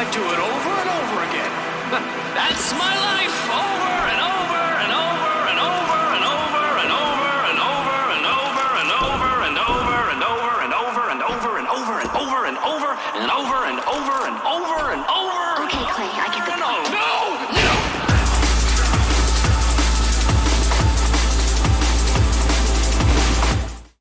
I do it over and over again. That's my life, over and over and over and over and over and over and over and over and over and over and over and over and over and over and over and over and over and over and over and over. Okay, Clay, I get the